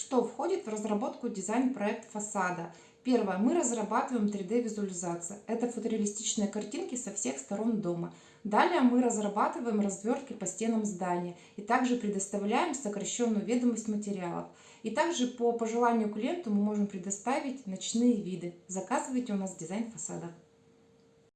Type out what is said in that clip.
Что входит в разработку дизайн-проект фасада? Первое. Мы разрабатываем 3D-визуализацию. Это фотореалистичные картинки со всех сторон дома. Далее мы разрабатываем развертки по стенам здания и также предоставляем сокращенную ведомость материалов. И также по пожеланию клиенту мы можем предоставить ночные виды. Заказывайте у нас дизайн фасада.